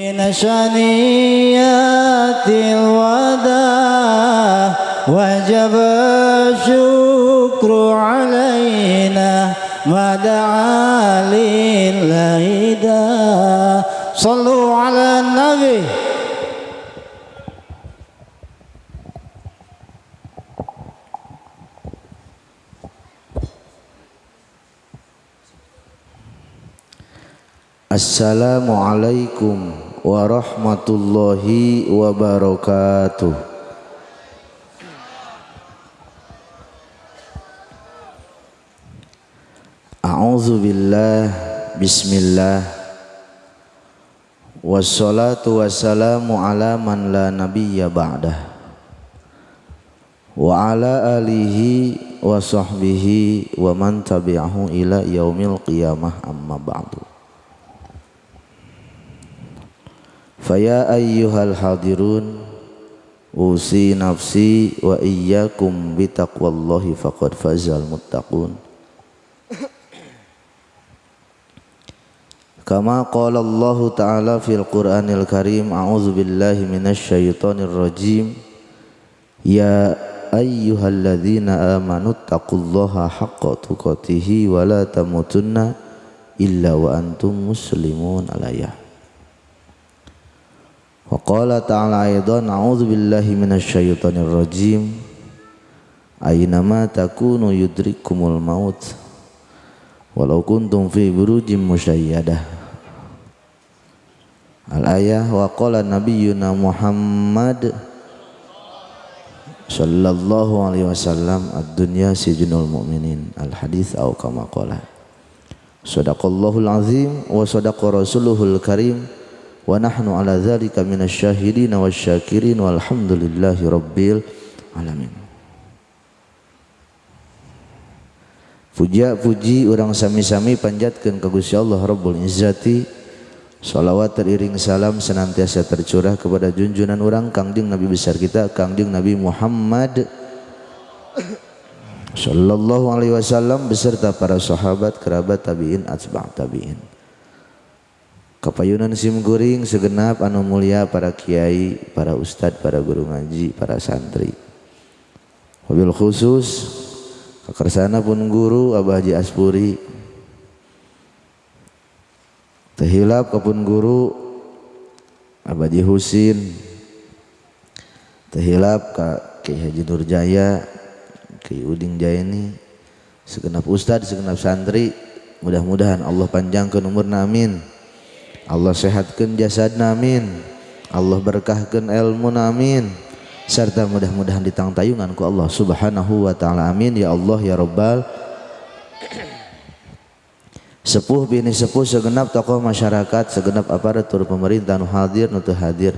من شنيات الوداع وجب الشكر علينا ما دعا لله صلوا على النبي. Assalamualaikum warahmatullahi wabarakatuh A'udzu billah bismillah. Wassalatu wassalamu ala man la nabiyya ba'dah. Wa ala alihi wa sahbihi wa man tabi'ahu ila yaumil qiyamah amma ba'du Faya ayyuhal hadirun Usi nafsi wa iyyakum bitaqwallahi faqad fazal muttaqun. Kama qala Allah Ta'ala fil Qur'anil Karim A'udzu billahi minasy syaithanir rajim. Ya ayyuhalladzina amanu taqullaha haqqa tuqatih wa la tamutunna illa wa antum muslimun alayah Wa qala ta'ala aidan a'udzu billahi minasy syaithanir rajim. Aynama takunu yudrikumul maut? Walau kuntum fi burujim musyayyadah Al-ayah wa qala Muhammad sallallahu alaihi wasallam ad-dunya sijnul mu'minin. Al-hadis au kama qala. Sadaqallahul azim wa sadaqa rasuluhul karim wa nahnu ala dzalika minasyahidin wasyakirin walhamdulillahi rabbil alamin. Puja puji orang sami-sami panjatkan ke Gusti Allah Rabbul Izzati. Salawat teriring salam senantiasa tercurah kepada junjunan orang Kangjeng Nabi besar kita Kangjeng Nabi Muhammad Sallallahu alaihi wasallam beserta para sahabat, kerabat tabi'in, atba' tabi'in Kapayunan simguring segenap anu mulia para kiai, para ustad, para guru ngaji, para santri. Mobil khusus kekersana pun guru Abah Haji Aspuri. Tehilap kapun guru Abah Haji Husin. Tehilap ka Kiai Haji Nurjaya, Kiai Uding Jaini, segenap ustad, segenap santri. Mudah-mudahan Allah panjangkan umurna amin. Allah sehatkan jasad namin Allah berkahkan ilmu namin serta mudah-mudahan ditang tayungan ku Allah subhanahu wa ta'ala amin. Ya Allah ya Rabbal sepuh bini sepuh segenap tokoh masyarakat segenap aparatur pemerintah nu hadir nu hadir.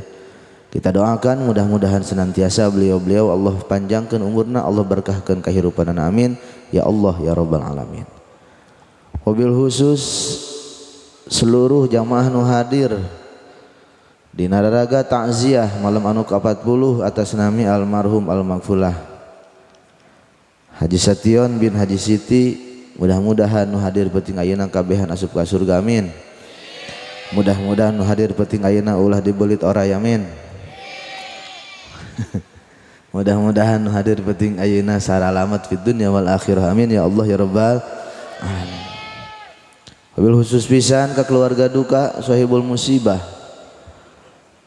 Kita doakan mudah-mudahan senantiasa beliau-beliau Allah panjangkan umurna Allah berkahkan kehidupan amin. Ya Allah ya Rabbal alamin. Mobil khusus seluruh jamaah nu hadir di nararaga takziah malam anu ke-40 atas nami almarhum almaghfulah Haji Sation bin Haji Siti mudah-mudahan nu hadir penting ayeuna kabehan asup ka surga amin. Mudah-mudahan nu hadir penting ayeuna ulah dibelit ora amin. Mudah-mudahan nu hadir penting ayeuna saralamat fid dunya wal akhirah amin. Ya Allah ya rabbal alamin Wabil khusus pisan ke keluarga duka sahibul musibah.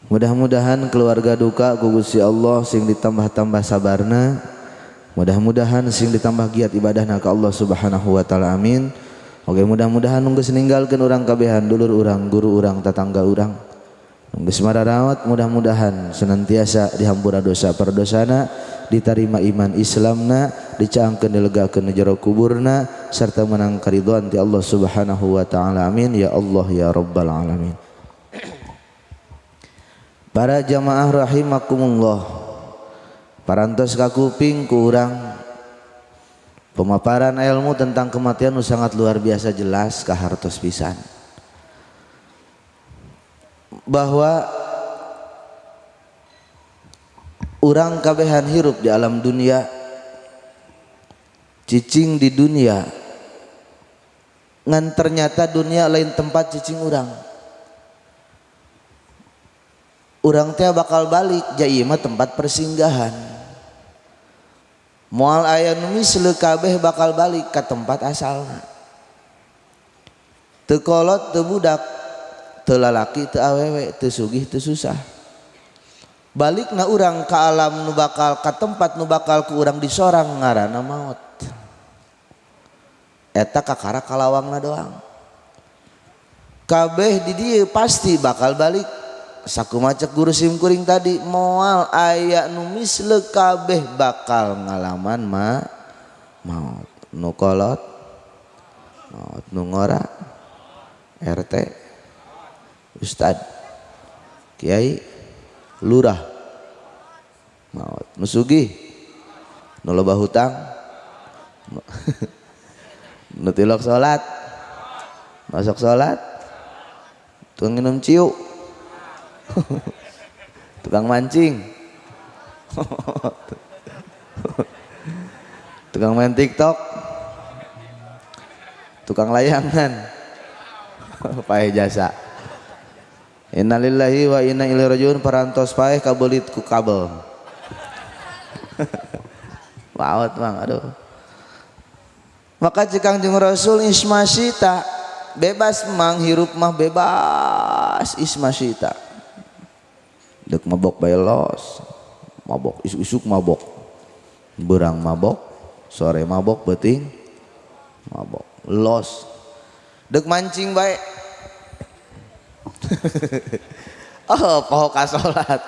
Mudah-mudahan keluarga duka ku Gusti Allah sing ditambah-tambah sabarna. Mudah-mudahan sing ditambah giat ibadahna ka Allah Subhanahu wa taala. Amin. Oke mudah-mudahan nunggu seninggalkeun urang kabehan dulur urang, guru urang, tetangga urang. Rawat mudah-mudahan senantiasa dihampura dosa perdosana, diterima iman Islamna, dicaangkeun dilegakeun jero kuburna serta menang karidhoan ti Allah Subhanahu wa taala. Amin ya Allah ya rabbal alamin. Para jamaah rahimakumullah. Parantos kakuping ku urang pemaparan ilmu tentang kematian sangat luar biasa jelas kahartos pisan bahwa orang kabehan hirup di alam dunia cicing di dunia ngan ternyata dunia lain tempat cicing orang orang teh bakal balik jadi tempat persinggahan. Mual ayah numis kabeh bakal balik ke tempat asalnya tekolot tebudak telalaki te awewe tesugih tesusah balik na urang ke alam nu bakal ke tempat nu bakal ke urang disorang ngarana maut. Eta kakara kalawangna doang. Kabeh di dia pasti bakal balik. Saku macet guru simkuring tadi moal ayak numis le kabeh bakal ngalaman ma maut nukolot maut nungora RT Ustad Kiai Lurah. Maut nusugi nolobah hutang nutilok sholat. Masuk sholat. Tukang minum ciu tukang mancing. Tukang main tiktok. Tukang layangan. Pakai jasa innalillahi wa inna ilaihi rajiun parantos paeh kabelit ku kabel. Wawat bang aduh. Maka jika jeng Rasul ismasita bebas menghirup mah bebas ismasita dek mabok los mabok isuk-isuk mabok. Berang mabok sore mabok beting mabok. Los. Dek mancing baik oh poho kasolat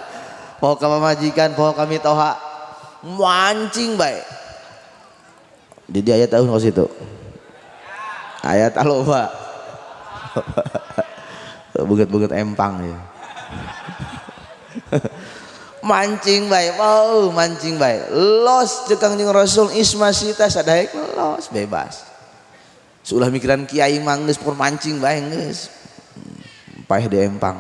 poho majikan poho kami toha mancing baik di ayat tahun kau situ? Ayat aloba. Buget-buget empang ya. Mancing baik wow mancing baik los cekang jeung rasul ismasita sadaek los. Bebas. Sulah mikiran kiai mangges pur mancing baik paeh di empang.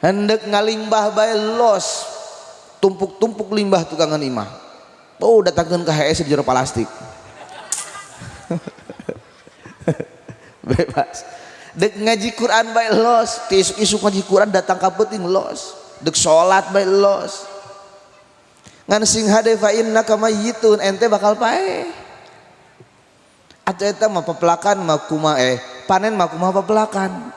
Hendak ngalimbah baik los. Tumpuk-tumpuk limbah tukangan imah. Oh datangkan ke HS di plastik. Bebas. Dek ngaji Quran baik los. Isuk isuk ngaji Quran datang ke penting los. Dek sholat baik los. Ngan sing hade fa inna kama yitun ente bakal pae atau eta mah pepelakan mah kuma eh panen mah kuma pepelakan.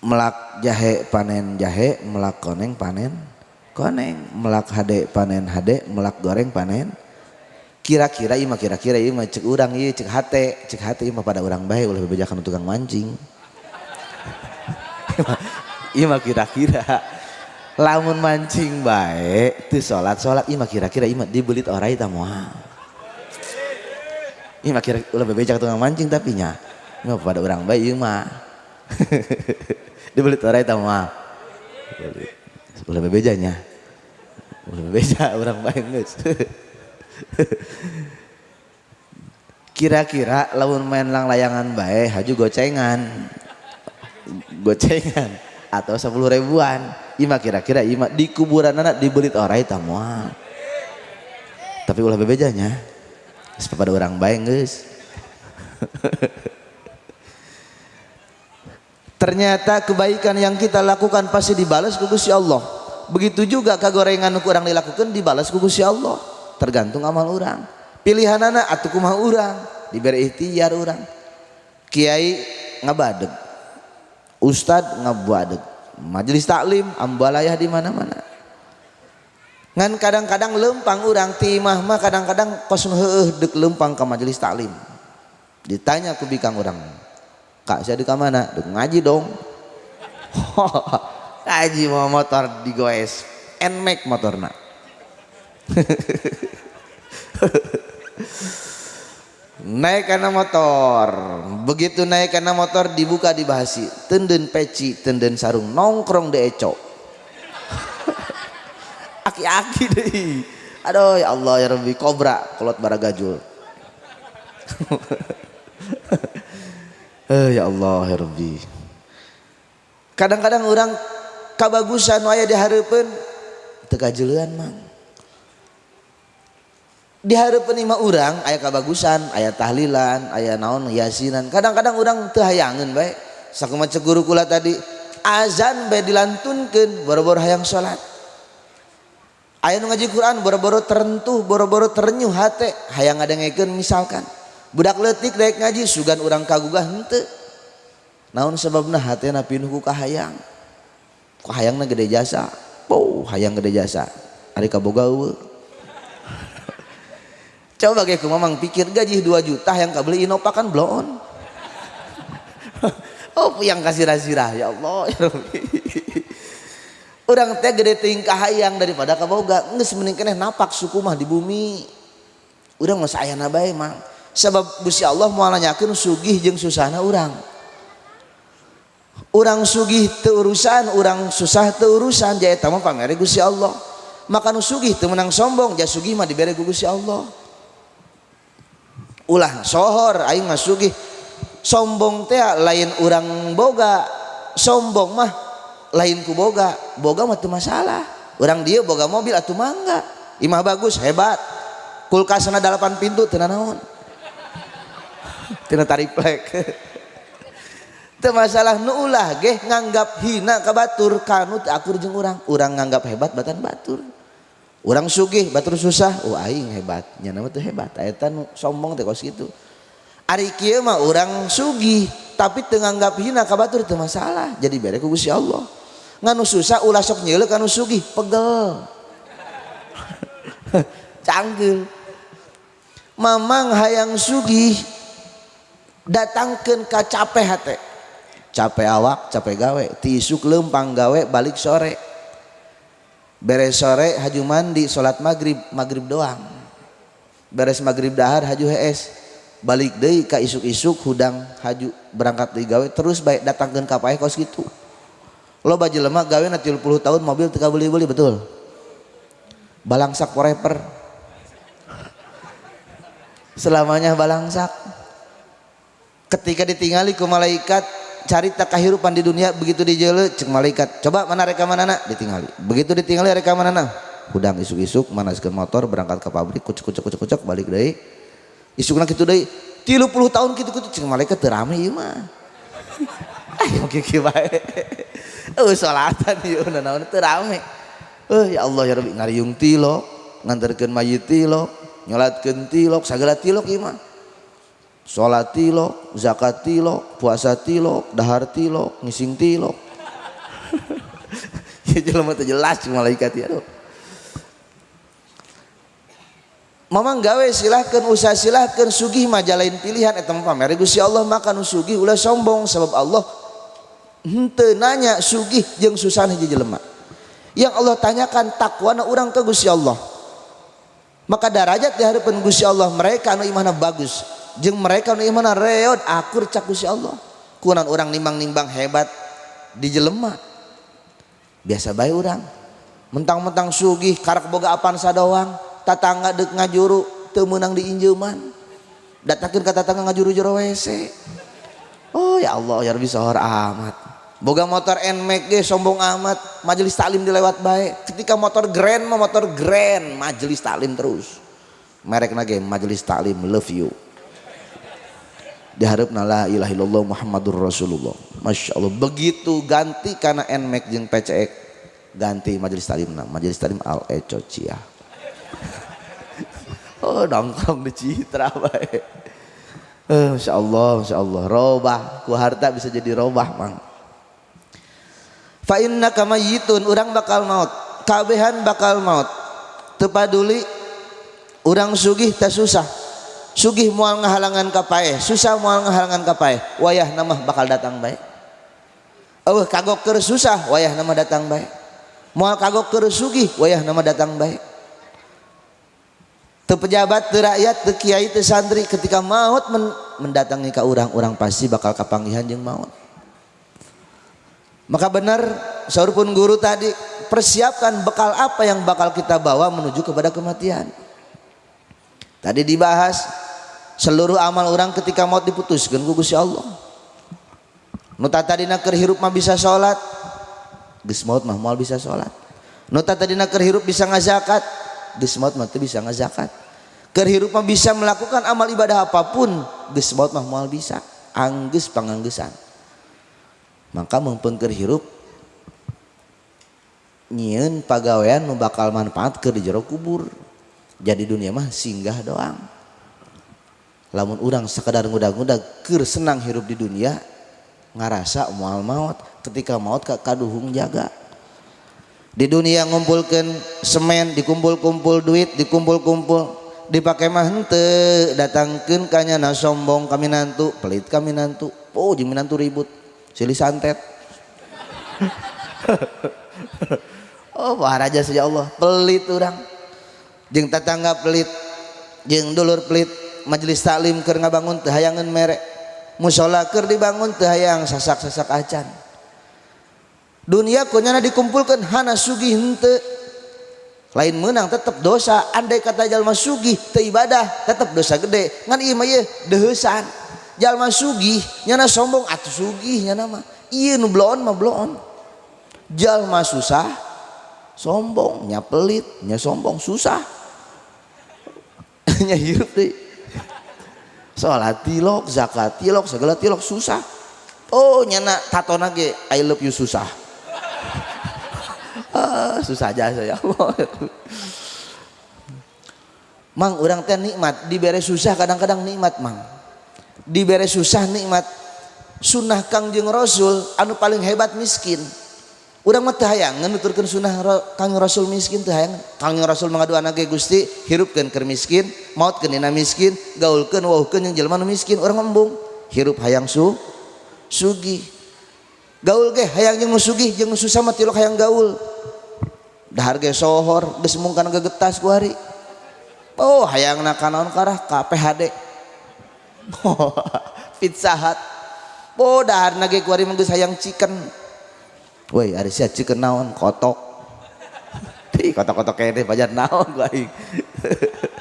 Melak jahe panen jahe melak koneng panen koneng. Melak hade panen hade melak goreng panen. Kira-kira ima kira-kira ima cek urang iya cek hate cek hate ima pada orang baik oleh bebejakan tukang mancing. Ima kira-kira. Lamun mancing baik tu sholat sholat ima kira-kira ima dibelit orang itu semua ima kira ulah bebejak tukang mancing tapi nya ima pada orang baik ima dibeli torai tahu mah ulah bebejanya ulah bebeja orang baik guys kira-kira lawan main lang layangan baik haju gocengan. Gocengan. Atau sepuluh ribuan. Ima kira-kira ima di kuburan anak dibeli orai tamuan tapi ulah bebejanya pada orang baik guys Ternyata kebaikan yang kita lakukan pasti dibalas ke Gusti Allah. Begitu juga kagorengan kurang dilakukan dibalas ke Gusti Allah. Tergantung amal orang. Pilihan anak atau kumah orang diberi ikhtiar orang. Kiai ngabadeg. Ustad ngabadeg. Majelis taklim ambalayah di mana-mana. Ngan kadang-kadang lempang orang timah mah kadang-kadang kosong heueuh dek lempang ke majelis taklim. Ditanya ku bikang orang kak saya di mana? Duk ngaji dong. Ngaji mau motor di goes nmax motorna. Naik karena motor. Begitu naik karena motor dibuka dibahasi. Tenden peci tenden sarung nongkrong de eco aki-aki deh. Aduh ya Allah ya Rabbi. Kobra kolot baragajul Eh ya Allah ya Rabbi. Kadang-kadang orang kabagusan waya diharapkan tegajuluan mang. di hari penima orang ayat kebagusan ayat tahlilan ayat naon yasinan. Kadang-kadang orang terhayangan baik. Sakuma guru kula tadi azan baik dilantunkan boro-boro hayang sholat ayat ngaji Quran boro-boro terentuh boro-boro terenyuh hati hayang ada ngeken misalkan budak letik daik ngaji sugan orang kagugah hente naon sebabna hatena pinuh ku kahayang ku hayangna gede jasa? Wow, hayang gede jasa. Ari kaboga Coba kayak mamang pikir gaji 2 juta yang kau beli Innova kan blow oh yang kasih razirah ya Allah ya orang teh gede tingkah kahayang daripada kaboga nggak mending napak suku mah di bumi. Orang nggak saya nabai mah sebab busi Allah mau nanyakan sugih jeng susana orang orang sugih teurusan orang susah teurusan jaya tamu pamere gusi Allah. Maka nu sugih teu menang sombong jaya sugih mah dibere ku gusi Allah. Ulah sohor aing mah sugih. Sombong teh lain orang boga sombong mah lain ku boga. Boga waktu masalah. Orang dia boga mobil atau mangga imah bagus hebat. Kulkas sana delapan pintu tina naon? Tina tariplek teu masalah nu ulah geh nganggap hina ka batur. Kanut akur jeung urang. Urang nganggap hebat batan batur. Urang sugih batur susah. Oh aing hebat. Nya nama teu hebat. Eta nu sombong teh kos kitu. Ari kieu mah urang sugih tapi teu nganggap hina ka batur teu masalah. Jadi bere ku Gusti Allah. nganu susah ulah sok nyeluk anu sugih pegel. Canggih. Mamang hayang sugih datangkeun ka capek hate. Capek awak capek gawe. Tisuk lempang gawe balik sore. Beres sore haju mandi sholat maghrib maghrib doang. Beres maghrib dahar haju hes balik deh ke isuk-isuk hudang haju berangkat di gawe terus baik datangkan kapal kos gitu lo baju lemak gawe nanti 10 tahun mobil teka beli-beli betul? Balangsak forever. Selamanya balangsak. Ketika ditinggali ke malaikat cari tak kehidupan di dunia begitu dijele cek malaikat coba mana rekaman anak ditinggali. Begitu ditinggali rekaman anak hudang isuk-isuk manaskan motor berangkat ke pabrik kucuk kucuk kucuk kucuk balik deh isuk nak itu deh tilu puluh tahun gitu gitu cek malaikat terame iya mah ayo kiki baik oh sholatan yuk nah naon terame oh ya Allah ya Rabbi ngariung tilok nganterkan mayit tilok nyolatkan tilok segala tilok mah sholat tilok, zakat tilok, puasa tilok, dahar tilok, ngising tilok. ya jelema teh jelas malaikat ya. Mamang gawe silahkan usaha silahkan sugih majalain pilihan eta mah pamere Gusti Allah makan sugih ulah sombong sebab Allah nanya sugih jeung susah hiji jelema. Yang Allah tanyakan takwana orang ke Gusti Allah. Maka derajat di hadapan Gusti Allah mereka anu imanna bagus. Jeng mereka nu iman reot akur cak Gusti Allah. Kunan orang nimbang-nimbang hebat di jelema biasa baik orang mentang-mentang sugih karak boga apaan sadoang tatangga dek ngajuru teu meunang di injeuman datakeun ka tatangga ngajuru jero WC oh ya Allah ya Rabbi sahur amat boga motor NMAX ge sombong amat majelis taklim dilewat baik ketika motor grand mah motor grand majelis taklim terus. Merek nage majelis taklim love you. Diharapna la ilaha illallah Muhammadur Rasulullah. Masya Allah begitu ganti karena NMAX jeung PCX ganti majelis talimna majelis talim al eco cia. Oh nongkrong di citra baik eh, Masya Allah Masya Allah. Robah ku harta bisa jadi robah mang fa inna kamayitun orang bakal maut. Kabehan bakal maut. Tepaduli orang sugih tak susah. Sugih mual ngahalangan kapae susah mual ngahalangan kapae wayah nama bakal datang baik. Oh kagok ke susah wayah nama datang baik. Kagok ke sugih wayah nama datang baik. Te pejabat te rakyat te kiai santri ketika maut men mendatangi ke orang-orang pasti bakal kapanggihan jeung maut maka benar saur pun guru tadi persiapkan bekal apa yang bakal kita bawa menuju kepada kematian Tadi dibahas seluruh amal orang ketika mau diputuskan ku Gusti Allah. Nu tadina keur hirup mah bisa salat. Geus maut mah moal bisa salat. Nu tadina keur hirup bisa ngazakat. Geus maut mah bisa ngazakat. kehidupan bisa melakukan amal ibadah apa pun geus baut mah moal bisa angges panganggesan maka mempeng hirup nyieun pagawean nu bakal manfaat ke di jero kubur. Jadi dunia mah singgah doang. Lamun orang sekedar ngudag-ngudag ker senang hirup di dunia ngarasa mual maut. Ketika maut kaduhung jaga. Di dunia ngumpulkan semen dikumpul-kumpul duit dikumpul-kumpul dipakai mah hente datangkan kanyana sombong kami nantu pelit kami nantu oh jadi nantu ribut silih santet. oh raja saja Allah. Pelit orang jeng tetangga pelit. Jeng dulur pelit. Majelis taklim ker ngabangun teu hayangan merek musola ker dibangun teu hayang sasak-sasak acan. Dunia kunyana dikumpulkan hana sugih hente lain menang tetap dosa. Andai kata jalma sugih teu ibadah tetap dosa gede. Ngan ieu mah deuheusan jalma sugih nyana sombong atuh sugih nyana mah. Ieu nu bloon mah bloon. Jalma susah sombong nya pelit nya sombong susah. Nya hirup deh. Salat tilok zakat tilok segala tilok susah. Oh nyana tato nage I love you susah. Ah, susah aja ya Allah. Mang orang teh nikmat diberi susah kadang-kadang nikmat mang diberi susah nikmat. Sunnah Kangjeng Rasul anu paling hebat miskin. Urang mah teu hayang nuturkeun sunnah Kangjeng Rasul miskin teu hayang. Kangjeng Rasul mangadu anak ge Gusti hirupkeun keur miskin mautkeun dina miskin gaulkeun wauhkeun jeung jelema nu miskin urang embung hirup hayang su sugih. Gaul ge hayang jeung sugih jeung susah mah tilok hayang gaul. Dahar ge sohor geus mung kana gegetas ku hari. Oh hayangna kanaon karah ka PHD pizza hut. Oh dahar nage kuari mengge sayang chicken. Woi ari sia chicken naon? Kotok. Di kotok-kotok kene banyak naon baik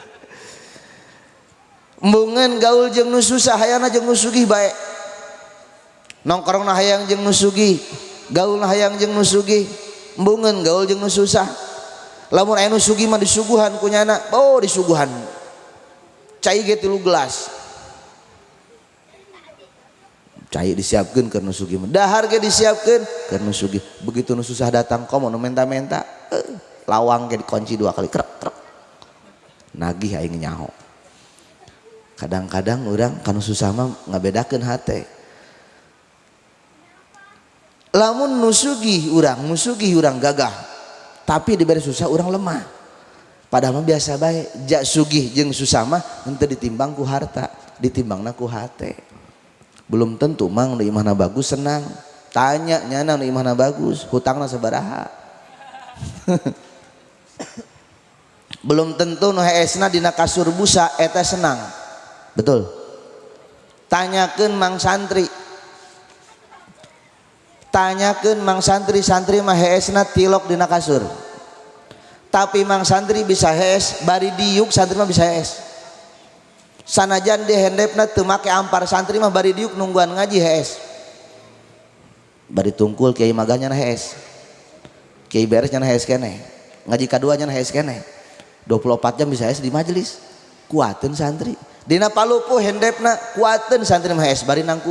mbungan gaul jeung nu susah hayana jeung nu sugih bae. Nongkrong na hayang jeung nu sugih. Gaul na hayang jeung nu sugih. Bungan gaul jeung nu susah. Lamun aya nu sugih mah disuguhan kunyana oh disuguhan. Cai ge 3 gelas. Cai disiapkeun keur nu sugih dahar ge disiapkeun keur nu sugih begitu nu susah datang komo nu menta-menta eh, lawang ge dikunci dua kali krek krek. Nagih aing nyaho. Kadang-kadang orang kanu susah mah ngabedakeun hate. Lamun nusugi urang nusugi urang gagah tapi diberi susah orang lemah. Padahal mah biasa baik jak sugih jeng susah mah ente ditimbang ku harta ditimbang ku hate belum tentu mang nu imahna bagus senang. Tanya nyana nu imahna bagus? Hutangna sabaraha belum tentu nu heesna dina kasur busa eta senang. Betul. Tanyakeun mang santri. Tanyakan mang santri santri mah heesna tilok dina kasur. Tapi mang santri bisa hees bari diuk santri mah bisa hees sanajan di hendepna teu make ampar santri mah bari diuk nungguan ngaji hees. Bari tungkul kiai magahnya na hees. Kiai beres nyana hees kene ngaji kaduanya na hees kene 24 jam bisa hees di majelis. Kuatin santri. Dina palupu hendepna kuatin santri mah hees. Bari nang